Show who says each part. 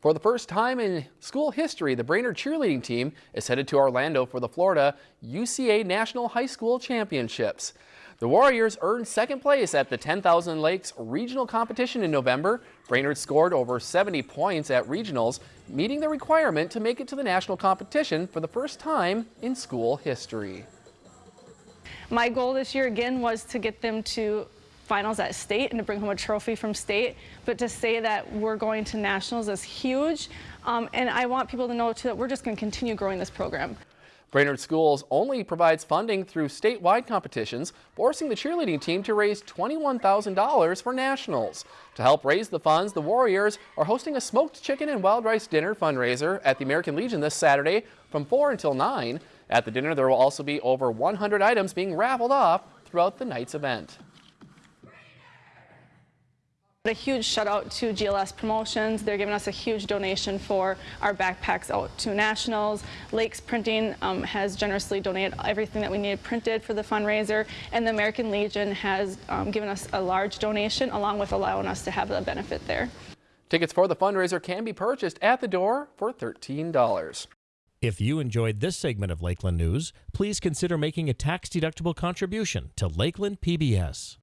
Speaker 1: For the first time in school history, the Brainerd cheerleading team is headed to Orlando for the Florida UCA National High School Championships. The Warriors earned second place at the 10,000 Lakes Regional Competition in November. Brainerd scored over 70 points at regionals, meeting the requirement to make it to the national competition for the first time in school history.
Speaker 2: My goal this year again was to get them to finals at state and to bring home a trophy from state. But to say that we're going to nationals is huge. Um, and I want people to know too that we're just going to continue growing this program.
Speaker 1: Brainerd Schools only provides funding through statewide competitions, forcing the cheerleading team to raise $21,000 for nationals. To help raise the funds, the Warriors are hosting a smoked chicken and wild rice dinner fundraiser at the American Legion this Saturday from 4 until 9. At the dinner, there will also be over 100 items being raffled off throughout the night's event.
Speaker 2: A huge shout out to GLS Promotions. They're giving us a huge donation for our backpacks out to nationals. Lakes Printing um, has generously donated everything that we needed printed for the fundraiser. And the American Legion has um, given us a large donation along with allowing us to have the benefit there.
Speaker 1: Tickets for the fundraiser can be purchased at the door for $13.
Speaker 3: If you enjoyed this segment of Lakeland News, please consider making a tax-deductible contribution to Lakeland PBS.